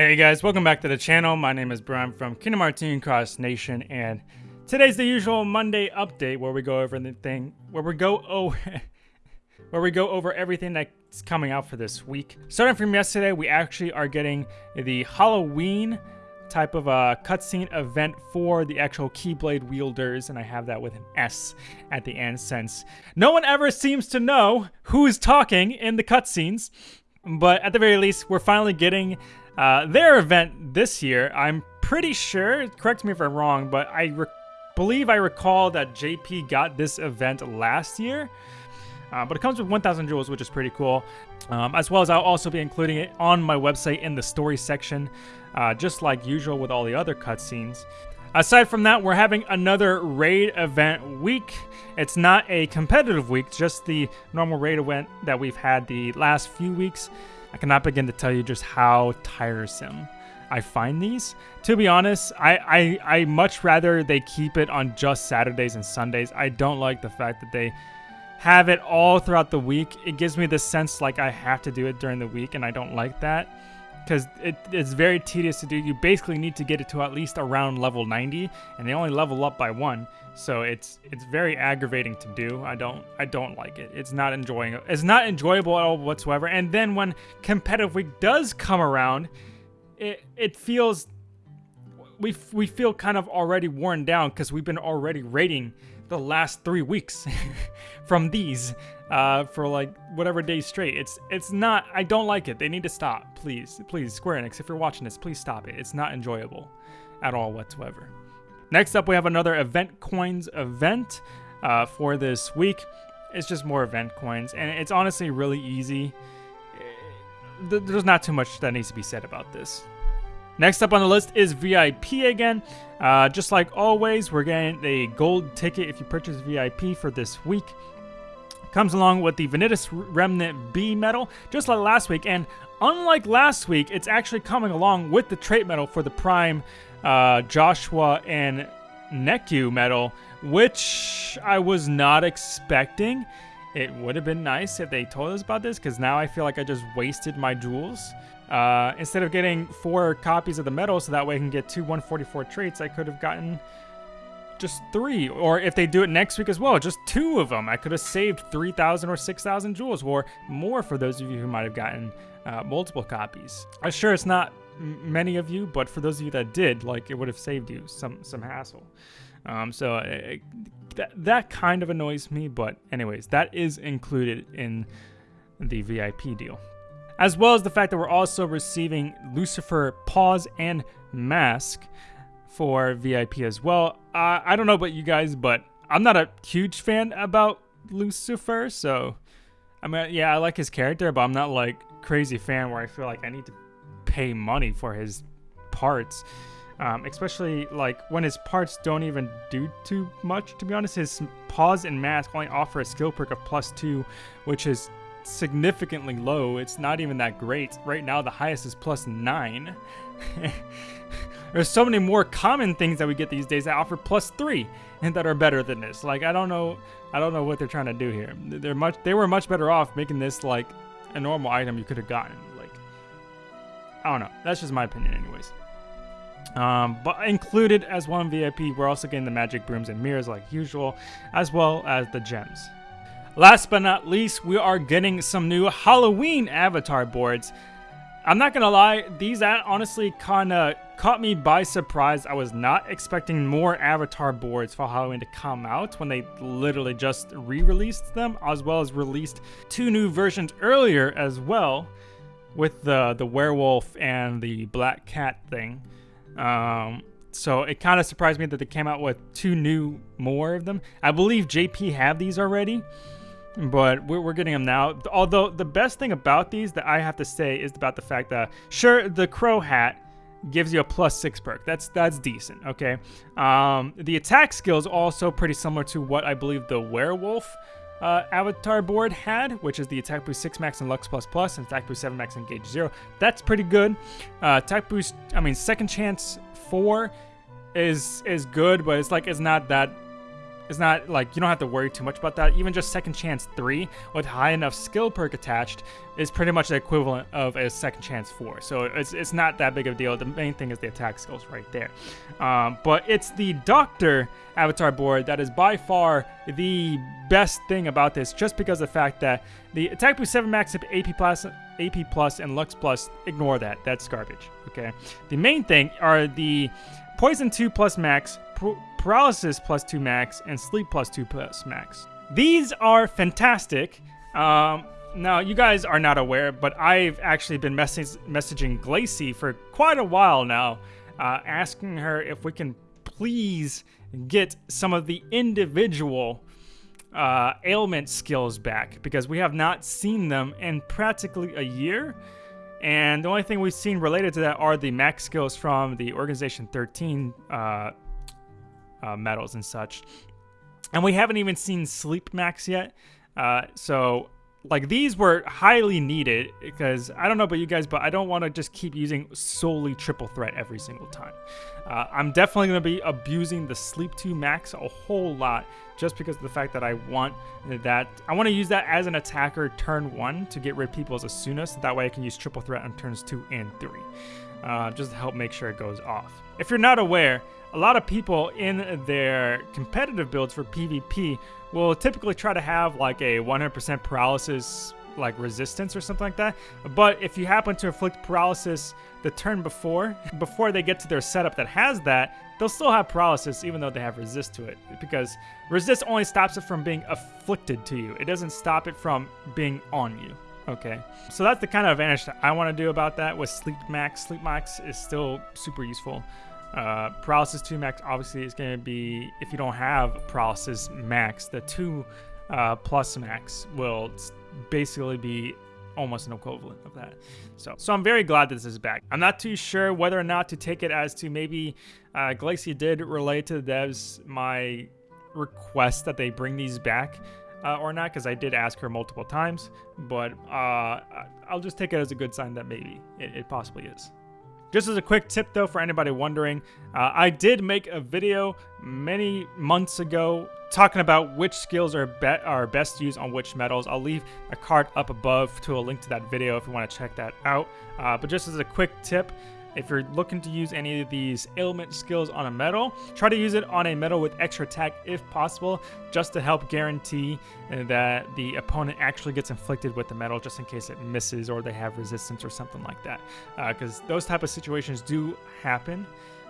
Hey guys, welcome back to the channel. My name is Brian from Kingdom Hearts Cross Nation, and today's the usual Monday update where we go over the thing, where we go oh, where we go over everything that's coming out for this week. Starting from yesterday, we actually are getting the Halloween type of a cutscene event for the actual Keyblade wielders, and I have that with an S at the end since no one ever seems to know who's talking in the cutscenes. But at the very least, we're finally getting uh, their event this year, I'm pretty sure, correct me if I'm wrong, but I believe I recall that JP got this event last year. Uh, but it comes with 1,000 jewels, which is pretty cool. Um, as well as I'll also be including it on my website in the story section, uh, just like usual with all the other cutscenes. Aside from that, we're having another raid event week. It's not a competitive week, just the normal raid event that we've had the last few weeks. I cannot begin to tell you just how tiresome I find these. To be honest, I, I, I much rather they keep it on just Saturdays and Sundays. I don't like the fact that they have it all throughout the week. It gives me the sense like I have to do it during the week, and I don't like that because it, it's very tedious to do. You basically need to get it to at least around level 90, and they only level up by one. So it's it's very aggravating to do. I don't I don't like it. It's not enjoying it's not enjoyable at all whatsoever. And then when competitive week does come around, it it feels we we feel kind of already worn down because we've been already rating the last three weeks from these uh, for like whatever days straight. It's it's not. I don't like it. They need to stop, please, please. Square Enix, if you're watching this, please stop it. It's not enjoyable at all whatsoever. Next up, we have another event coins event uh, for this week. It's just more event coins, and it's honestly really easy. There's not too much that needs to be said about this. Next up on the list is VIP again. Uh, just like always, we're getting a gold ticket if you purchase VIP for this week. Comes along with the Vanitas Remnant B medal, just like last week. And unlike last week, it's actually coming along with the trait medal for the Prime uh, Joshua and Neku medal, which I was not expecting. It would have been nice if they told us about this, because now I feel like I just wasted my jewels. Uh, instead of getting four copies of the medal, so that way I can get two 144 traits, I could have gotten just three. Or if they do it next week as well, just two of them. I could have saved 3,000 or 6,000 jewels, or more for those of you who might have gotten uh, multiple copies. I'm sure it's not many of you, but for those of you that did, like it would have saved you some some hassle. Um, so it, uh, that that kind of annoys me, but anyways, that is included in the VIP deal, as well as the fact that we're also receiving Lucifer Paws and Mask for VIP as well. Uh, I don't know about you guys, but I'm not a huge fan about Lucifer, so I mean, yeah, I like his character, but I'm not like crazy fan where I feel like I need to pay money for his parts. Um, especially like when his parts don't even do too much. To be honest, his paws and mask only offer a skill perk of plus two, which is significantly low. It's not even that great. Right now, the highest is plus nine. There's so many more common things that we get these days that offer plus three and that are better than this. Like I don't know, I don't know what they're trying to do here. They're much, they were much better off making this like a normal item you could have gotten. Like I don't know. That's just my opinion, anyways. Um, but included as one VIP, we're also getting the magic brooms and mirrors like usual, as well as the gems. Last but not least, we are getting some new Halloween avatar boards. I'm not gonna lie, these honestly kind of caught me by surprise. I was not expecting more avatar boards for Halloween to come out when they literally just re-released them, as well as released two new versions earlier as well with the the werewolf and the black cat thing. Um, so it kind of surprised me that they came out with two new more of them. I believe JP have these already, but we're, we're getting them now. Although the best thing about these that I have to say is about the fact that sure the crow hat gives you a plus six perk. That's that's decent. Okay. Um, the attack skill is also pretty similar to what I believe the werewolf uh, avatar board had, which is the attack boost 6 max and Lux plus plus, and attack boost 7 max and gauge 0. That's pretty good. Uh, attack boost, I mean, second chance 4 is is good, but it's like it's not that it's not like you don't have to worry too much about that. Even just second chance three with high enough skill perk attached is pretty much the equivalent of a second chance four. So it's, it's not that big of a deal. The main thing is the attack skills right there. Um, but it's the Doctor avatar board that is by far the best thing about this just because of the fact that the attack boost 7 max AP plus, AP plus and Lux plus, ignore that. That's garbage. Okay. The main thing are the Poison 2 plus max, Paralysis plus 2 max, and Sleep plus 2 plus max. These are fantastic. Um, now, you guys are not aware, but I've actually been message messaging Glacy for quite a while now, uh, asking her if we can please get some of the individual uh, ailment skills back because we have not seen them in practically a year. And the only thing we've seen related to that are the max skills from the Organization 13 uh, uh, medals and such. And we haven't even seen Sleep Max yet. Uh, so like these were highly needed because I don't know about you guys, but I don't want to just keep using solely triple threat every single time. Uh, I'm definitely going to be abusing the sleep 2 max a whole lot just because of the fact that I want that I want to use that as an attacker turn one to get rid of people as Asuna so that way I can use triple threat on turns two and three uh, just to help make sure it goes off. If you're not aware, a lot of people in their competitive builds for PvP will typically try to have like a 100% paralysis like resistance or something like that. But if you happen to inflict paralysis the turn before, before they get to their setup that has that, they'll still have paralysis even though they have resist to it because resist only stops it from being afflicted to you. It doesn't stop it from being on you. Okay, so that's the kind of advantage that I want to do about that with Sleep Max. Sleep Max is still super useful. Uh, paralysis 2 max obviously is going to be, if you don't have paralysis max, the 2 uh, plus max will basically be almost an equivalent of that. So, so I'm very glad that this is back. I'm not too sure whether or not to take it as to maybe uh, Glacia did relay to the devs my request that they bring these back uh, or not, because I did ask her multiple times, but uh, I'll just take it as a good sign that maybe it, it possibly is. Just as a quick tip though, for anybody wondering, uh, I did make a video many months ago talking about which skills are, be are best used on which medals. I'll leave a card up above to a link to that video if you want to check that out. Uh, but just as a quick tip, if you're looking to use any of these ailment skills on a medal, try to use it on a medal with extra attack if possible, just to help guarantee that the opponent actually gets inflicted with the metal just in case it misses or they have resistance or something like that. Because uh, those type of situations do happen.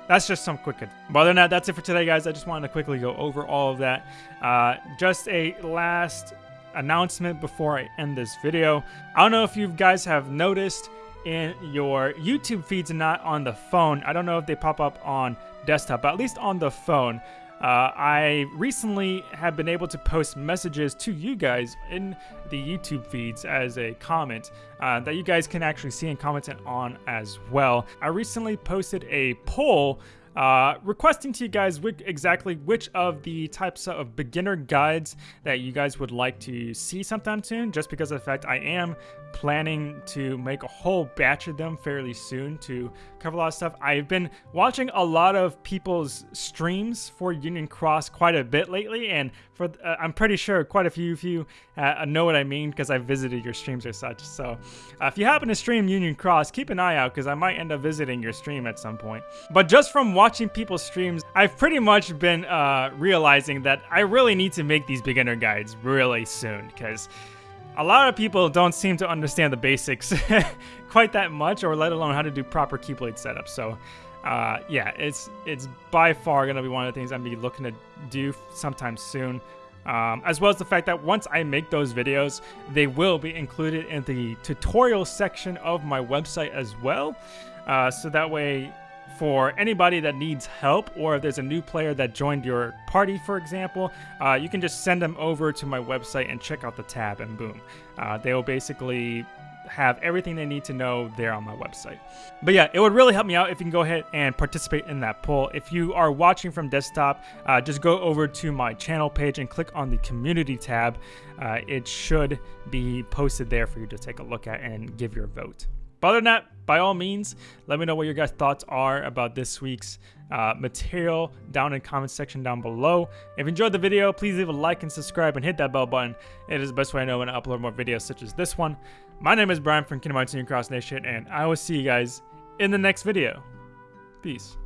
That's just some quick. But other than that, that's it for today, guys. I just wanted to quickly go over all of that. Uh, just a last announcement before I end this video. I don't know if you guys have noticed, in your YouTube feeds and not on the phone. I don't know if they pop up on desktop, but at least on the phone. Uh, I recently have been able to post messages to you guys in the YouTube feeds as a comment uh, that you guys can actually see and comment on as well. I recently posted a poll uh, requesting to you guys exactly which of the types of beginner guides that you guys would like to see sometime soon, just because of the fact I am planning to make a whole batch of them fairly soon to cover a lot of stuff. I've been watching a lot of people's streams for Union Cross quite a bit lately, and for uh, I'm pretty sure quite a few of you uh, know what I mean because I visited your streams or such. So uh, if you happen to stream Union Cross, keep an eye out because I might end up visiting your stream at some point. But just from watching people's streams, I've pretty much been uh, realizing that I really need to make these beginner guides really soon because a lot of people don't seem to understand the basics quite that much, or let alone how to do proper Keyblade setup. So, uh, yeah, it's it's by far gonna be one of the things I'm be looking to do sometime soon. Um, as well as the fact that once I make those videos, they will be included in the tutorial section of my website as well. Uh, so that way for anybody that needs help or if there's a new player that joined your party, for example, uh, you can just send them over to my website and check out the tab and boom. Uh, they will basically have everything they need to know there on my website. But yeah, it would really help me out if you can go ahead and participate in that poll. If you are watching from desktop, uh, just go over to my channel page and click on the community tab. Uh, it should be posted there for you to take a look at and give your vote. But other than that, by all means, let me know what your guys' thoughts are about this week's uh, material down in the comment section down below. If you enjoyed the video, please leave a like and subscribe and hit that bell button. It is the best way I know when I upload more videos such as this one. My name is Brian from Kingdom Hearts Cross Nation, and I will see you guys in the next video. Peace.